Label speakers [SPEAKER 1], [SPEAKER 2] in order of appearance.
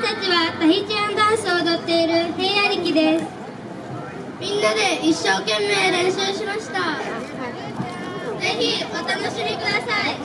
[SPEAKER 1] 私たちはタヒチアンダンスを踊っている平野力です。みんなで一生懸命練習しました。ぜひお楽しみください。